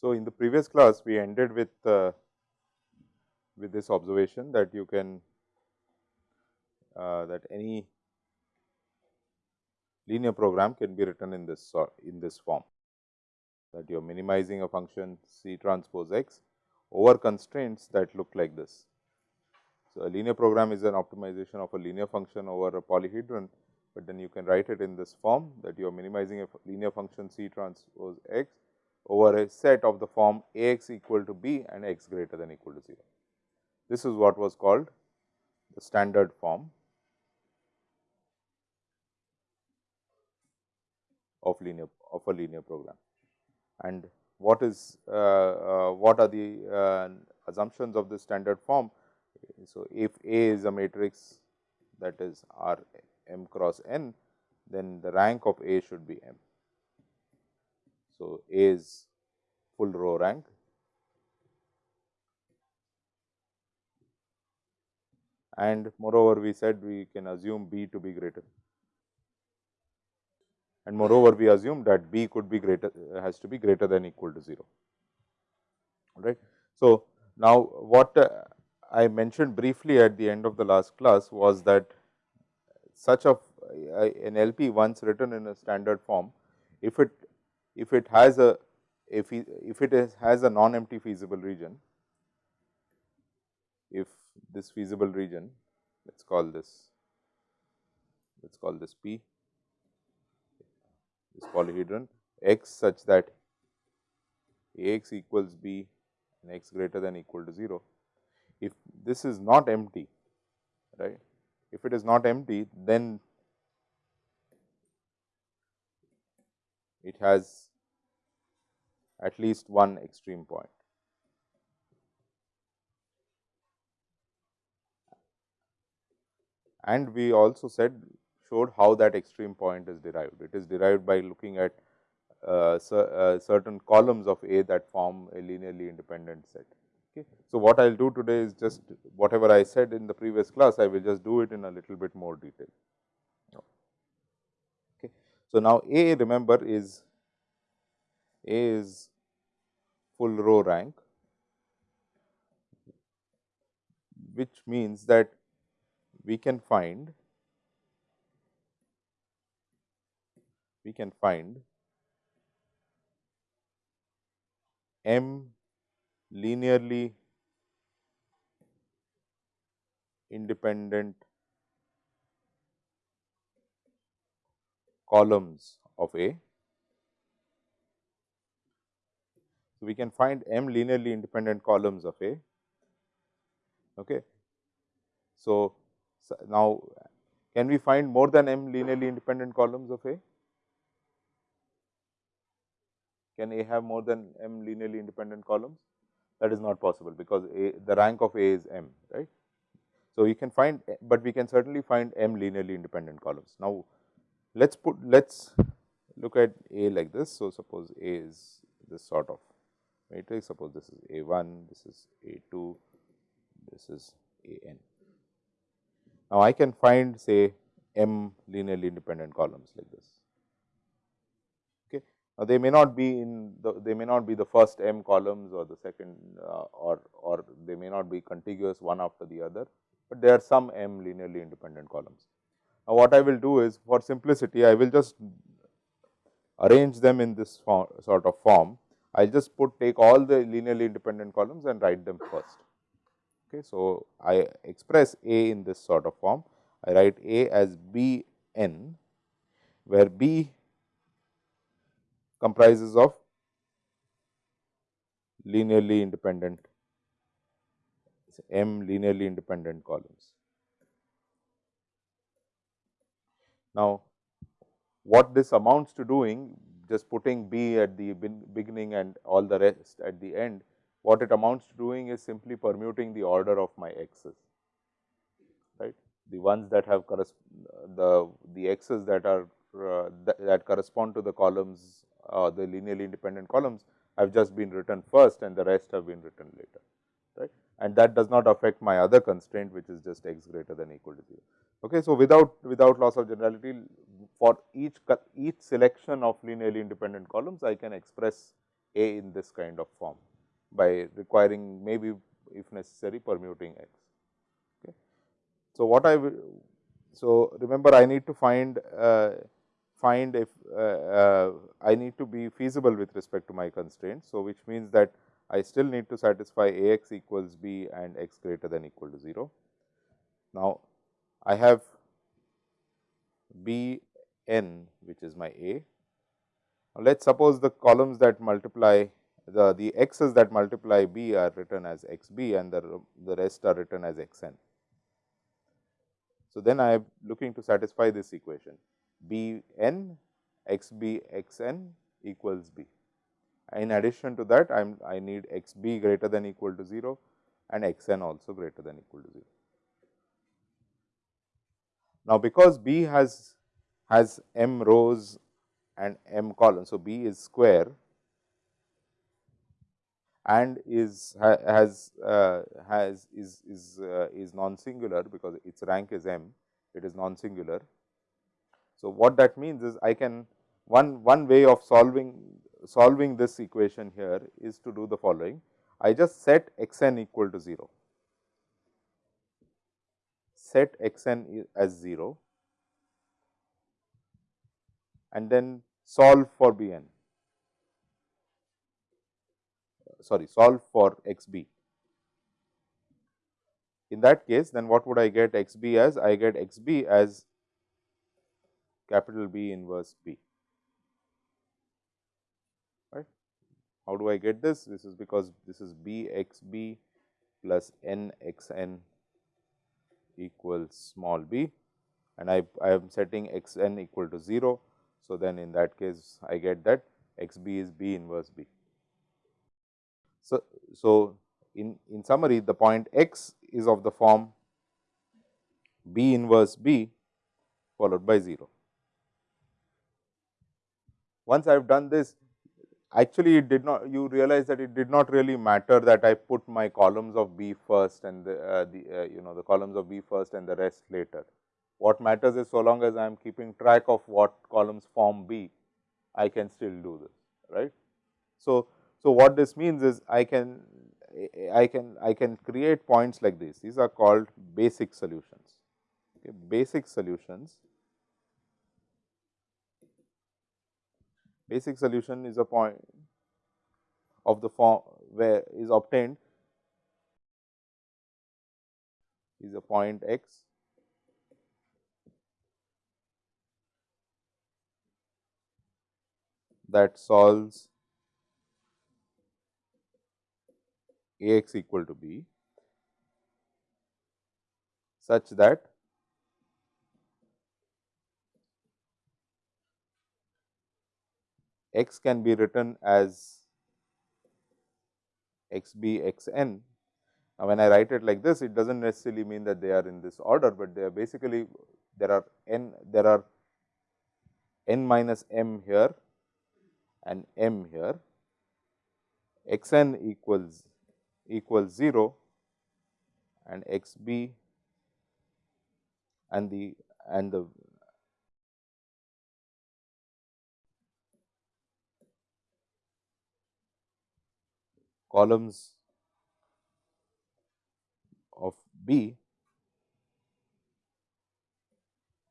So, in the previous class we ended with uh, with this observation that you can uh, that any linear program can be written in this in this form that you are minimizing a function C transpose x over constraints that look like this. So, a linear program is an optimization of a linear function over a polyhedron, but then you can write it in this form that you are minimizing a linear function C transpose x over a set of the form A x equal to b and x greater than equal to 0. This is what was called the standard form of linear of a linear program and what is uh, uh, what are the uh, assumptions of the standard form. So, if A is a matrix that is R m cross n, then the rank of A should be m. So, A is full row rank and moreover we said we can assume B to be greater and moreover we assume that b could be greater has to be greater than equal to 0 right. So, now what uh, I mentioned briefly at the end of the last class was that such of uh, an LP once written in a standard form if it if it has a if, if it has a non empty feasible region if this feasible region let us call this let us call this P this polyhedron x such that A x equals b and x greater than equal to 0. If this is not empty, right, if it is not empty, then it has at least one extreme point. And we also said showed how that extreme point is derived. It is derived by looking at uh, uh, certain columns of A that form a linearly independent set. Okay. So, what I will do today is just whatever I said in the previous class, I will just do it in a little bit more detail. Okay. So, now A remember is A is full row rank, which means that we can find we can find m linearly independent columns of A. So, we can find m linearly independent columns of A. Okay. So, so now can we find more than m linearly independent columns of A? Can A have more than m linearly independent columns? That is not possible, because A, the rank of A is m, right. So, you can find, but we can certainly find m linearly independent columns. Now, let us put let us look at A like this. So, suppose A is this sort of matrix, suppose this is A 1, this is A 2, this is A n. Now, I can find say m linearly independent columns like this. Now, they may not be in the they may not be the first m columns or the second uh, or or they may not be contiguous one after the other, but there are some m linearly independent columns. Now, what I will do is for simplicity I will just arrange them in this sort of form. I will just put take all the linearly independent columns and write them first. Okay. So, I express A in this sort of form. I write A as B n, where B comprises of linearly independent m linearly independent columns. Now, what this amounts to doing just putting b at the beginning and all the rest at the end, what it amounts to doing is simply permuting the order of my x's, right. The ones that have the the x's that are uh, that, that correspond to the columns uh, the linearly independent columns have just been written first and the rest have been written later right and that does not affect my other constraint which is just x greater than equal to 0. Okay. So, without without loss of generality for each each selection of linearly independent columns I can express A in this kind of form by requiring maybe if necessary permuting x. Okay. So, what I so remember I need to find uh, find if uh, uh, I need to be feasible with respect to my constraints. So, which means that I still need to satisfy A x equals b and x greater than equal to 0. Now, I have b n which is my A. Now, let us suppose the columns that multiply the, the x's that multiply b are written as x b and the, the rest are written as x n. So, then I am looking to satisfy this equation b n x b x n equals b. In addition to that, I am I need x b greater than equal to 0 and x n also greater than equal to 0. Now, because b has has m rows and m columns. So, b is square and is has uh, has is is uh, is non singular because its rank is m it is non singular. So, what that means is I can one one way of solving solving this equation here is to do the following I just set x n equal to 0 set x n as 0 and then solve for b n sorry solve for x b. In that case then what would I get x b as? I get x b as capital B inverse B. Right. How do I get this? This is because this is B x B plus n x n equals small b and I, I am setting x n equal to 0. So, then in that case I get that x b is B inverse B. So, so in, in summary the point x is of the form B inverse B followed by 0. Once I have done this actually it did not you realize that it did not really matter that I put my columns of B first and the, uh, the uh, you know the columns of B first and the rest later. What matters is so long as I am keeping track of what columns form B, I can still do this right. So, so, what this means is I can I can I can create points like this these are called basic solutions okay. basic solutions basic solution is a point of the form where is obtained is a point x. That solves A x equal to b such that x can be written as x b x n. Now, when I write it like this, it does not necessarily mean that they are in this order, but they are basically there are n there are n minus m here and m here x n equals equals 0 and x b and the and the columns of B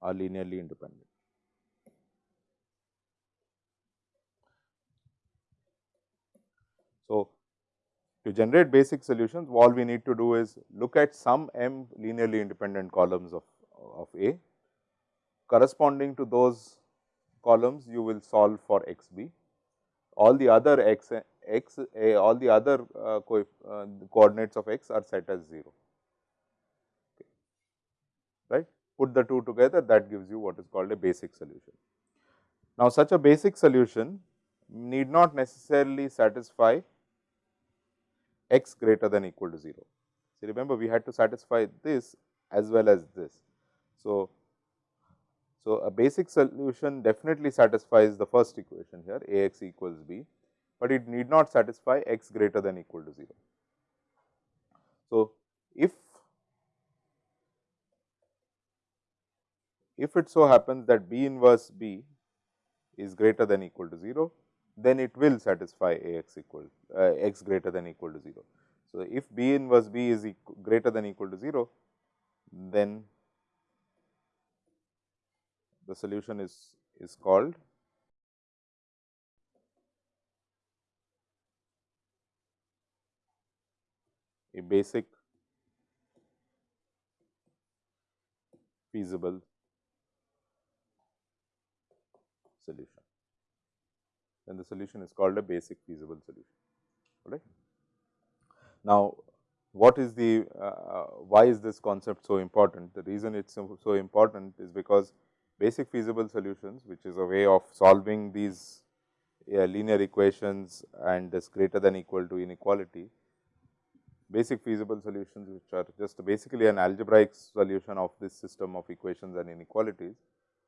are linearly independent. So, to generate basic solutions, all we need to do is look at some m linearly independent columns of, of A. Corresponding to those columns, you will solve for x b. All the other x, x a, all the other uh, co uh, coordinates of x are set as 0. Okay. Right? Put the two together, that gives you what is called a basic solution. Now, such a basic solution need not necessarily satisfy x greater than equal to 0. So, remember we had to satisfy this as well as this. So, So, a basic solution definitely satisfies the first equation here A x equals b, but it need not satisfy x greater than equal to 0. So, if if it so happens that B inverse B is greater than equal to 0, then it will satisfy A x equal uh, x greater than equal to 0. So, if B inverse B is greater than equal to 0, then the solution is, is called a basic feasible solution. Then the solution is called a basic feasible solution. Right. Now, what is the uh, why is this concept so important? The reason it is so, so important is because basic feasible solutions, which is a way of solving these uh, linear equations and this greater than equal to inequality. Basic feasible solutions, which are just basically an algebraic solution of this system of equations and inequalities,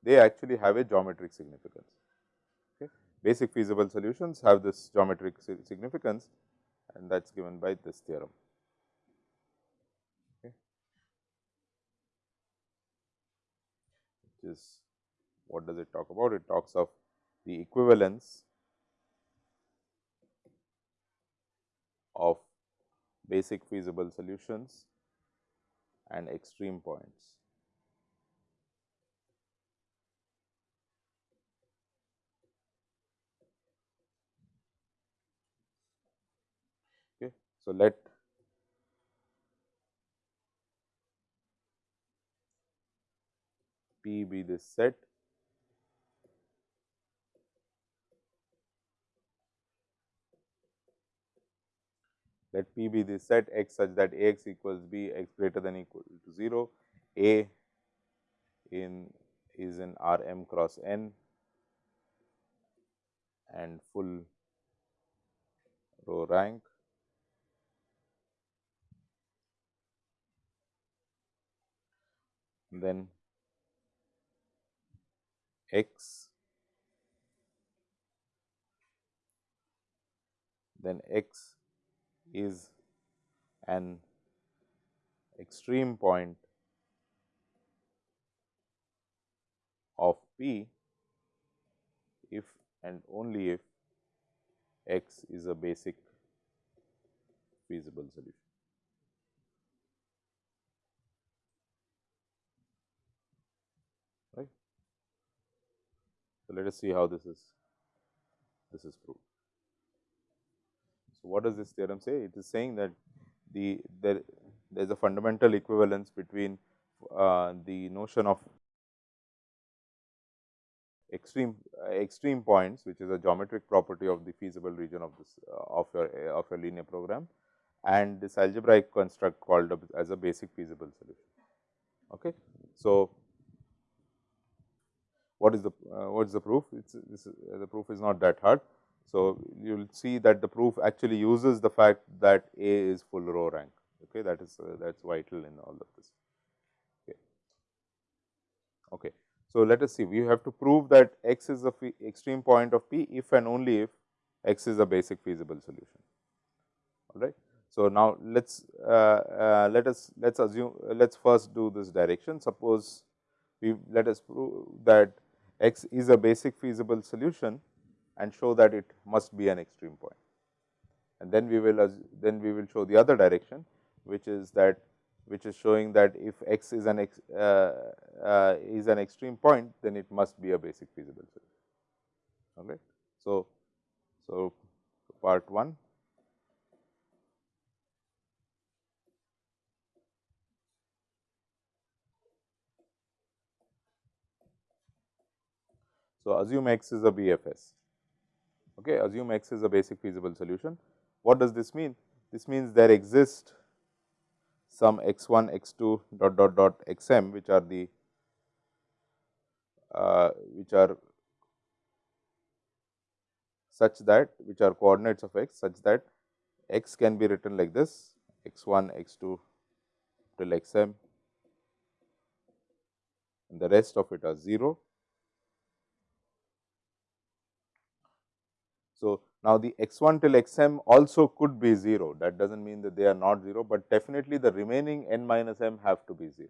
they actually have a geometric significance. Okay. Basic feasible solutions have this geometric significance and that is given by this theorem. Is what does it talk about? It talks of the equivalence of basic feasible solutions and extreme points. Okay. So, let P be this set let P be the set x such that A x equals B x greater than equal to 0, A in is in R m cross n and full row rank. Then x then x is an extreme point of P if and only if x is a basic feasible solution. Right. So, let us see how this is this is proved. So, what does this theorem say? It is saying that the there there is a fundamental equivalence between uh, the notion of extreme uh, extreme points which is a geometric property of the feasible region of this uh, of your uh, of your linear program and this algebraic construct called as a basic feasible solution. Okay. So, what is the uh, what is the proof? It's, the proof is not that hard. So, you will see that the proof actually uses the fact that A is full row rank okay that is uh, that is vital in all of this. Okay. okay. So, let us see we have to prove that x is the extreme point of P if and only if x is a basic feasible solution all right. So, now let us uh, uh, let us let us assume let us first do this direction suppose we let us prove that x is a basic feasible solution and show that it must be an extreme point. And then we will then we will show the other direction which is that which is showing that if x is an uh, uh, is an extreme point then it must be a basic feasible solution. All right. So, so part 1 So, assume x is a BFS. Okay, assume x is a basic feasible solution. What does this mean? This means there exist some x 1, x 2 dot dot dot x m which are the uh, which are such that which are coordinates of x such that x can be written like this x 1, x 2 till x m and the rest of it are 0. So, now the x 1 till x m also could be 0 that does not mean that they are not 0, but definitely the remaining n minus m have to be 0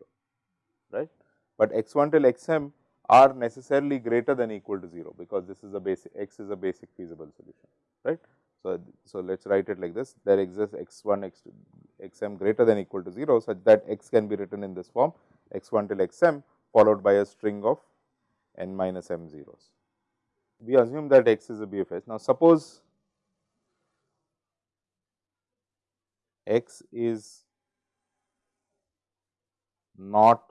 right. But x 1 till x m are necessarily greater than equal to 0, because this is a basic x is a basic feasible solution right. So, so let us write it like this there exists x 1 x 2 x m greater than equal to 0, such that x can be written in this form x 1 till x m followed by a string of n minus m zeros. We assume that x is a BFS. Now, suppose x is not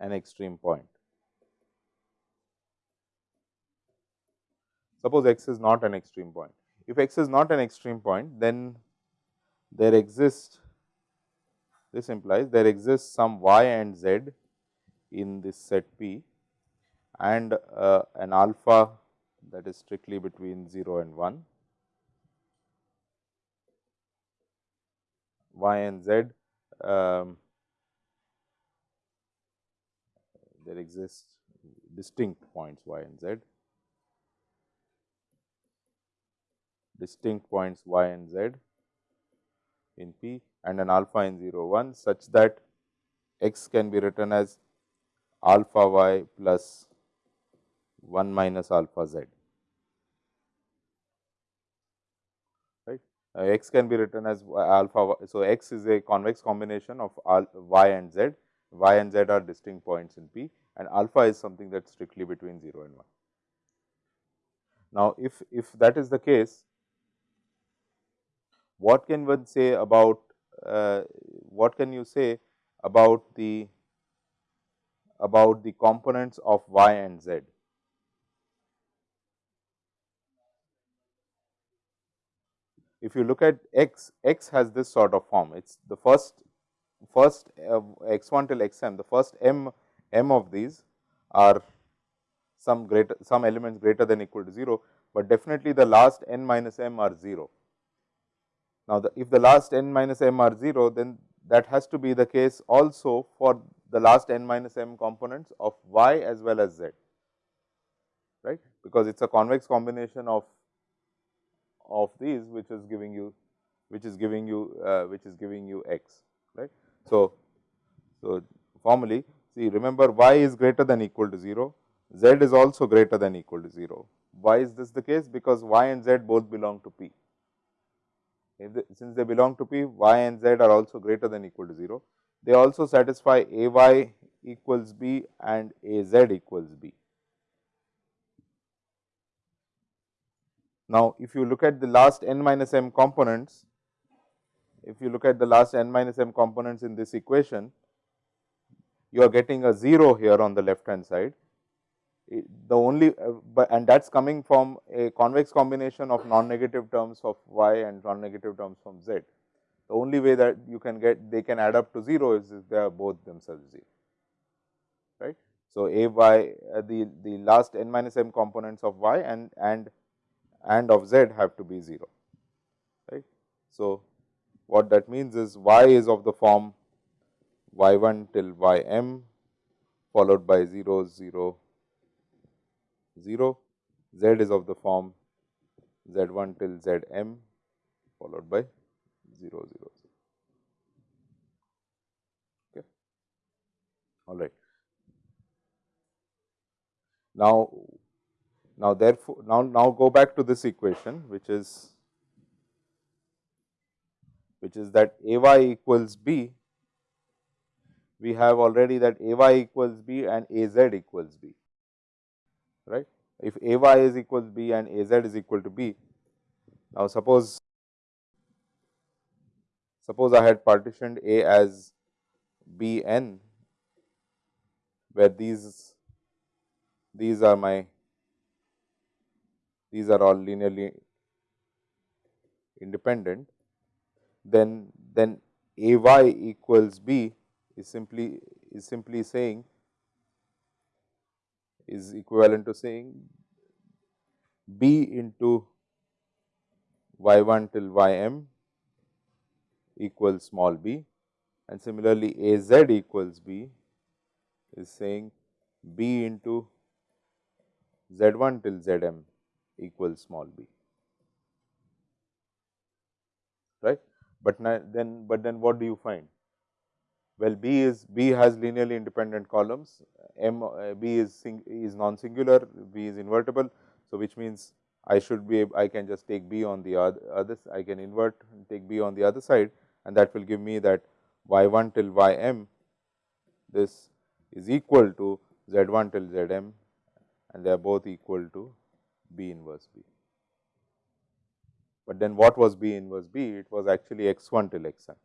an extreme point. Suppose x is not an extreme point. If x is not an extreme point, then there exists this implies there exists some y and z in this set P and uh, an alpha that is strictly between 0 and 1. y and z um, there exists distinct points y and z, distinct points y and z in P and an alpha in 0 1 such that x can be written as alpha y plus 1 minus alpha z. Right. Uh, x can be written as alpha. So, x is a convex combination of y and z, y and z are distinct points in P and alpha is something that is strictly between 0 and 1. Now, if, if that is the case, what can one say about uh, what can you say about the about the components of y and z? If you look at x, x has this sort of form. It is the first first uh, x 1 till x m, the first m m of these are some greater some elements greater than equal to 0, but definitely the last n minus m are 0. Now, the, if the last n minus m are 0, then that has to be the case also for the last n minus m components of y as well as z, right, because it is a convex combination of of these which is giving you which is giving you uh, which is giving you x right. So, so formally see remember y is greater than equal to 0, z is also greater than equal to 0. Why is this the case? Because y and z both belong to P. Since they belong to P, y and z are also greater than equal to 0. They also satisfy a y equals b and a z equals b. Now, if you look at the last n minus m components, if you look at the last n minus m components in this equation, you are getting a 0 here on the left hand side. The only uh, and that is coming from a convex combination of non-negative terms of y and non-negative terms from z. The only way that you can get they can add up to 0 is if they are both themselves 0, right. So, a y uh, the, the last n minus m components of y and and and of z have to be 0, right. So, what that means is y is of the form y 1 till y m followed by 0 0 0, z is of the form z 1 till z m followed by 0 0 0. Okay. All right. Now, now therefore, now, now go back to this equation which is which is that a y equals b, we have already that a y equals b and a z equals b, right. If a y is equals b and a z is equal to b, now suppose suppose I had partitioned a as b n, where these these are my these are all linearly independent, then then a y equals b is simply is simply saying is equivalent to saying b into y 1 till y m equals small b and similarly a z equals b is saying b into z 1 till z m equals small b right. But then but then what do you find? Well, B is B has linearly independent columns, M uh, B is is non singular, B is invertible. So, which means I should be I can just take B on the other, other I can invert take B on the other side and that will give me that y 1 till y m this is equal to z 1 till z m and they are both equal to B inverse B. But then what was B inverse B? It was actually x 1 till x n.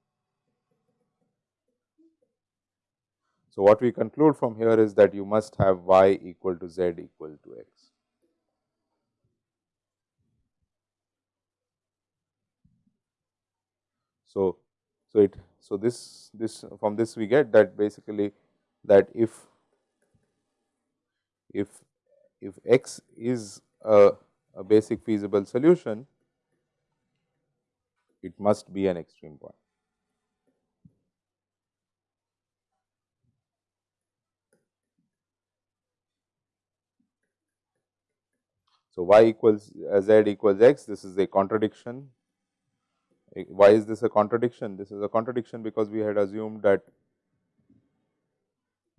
So, what we conclude from here is that you must have y equal to z equal to x. So, so it so this this from this we get that basically that if if if x is a, a basic feasible solution, it must be an extreme point. So, y equals uh, z equals x, this is a contradiction. Why is this a contradiction? This is a contradiction because we had assumed that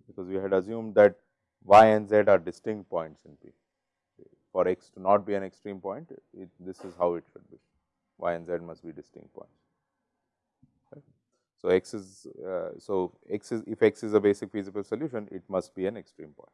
because we had assumed that y and z are distinct points in P. For x to not be an extreme point, it, this is how it should be. y and z must be distinct points. So, x is uh, so x is if x is a basic feasible solution, it must be an extreme point.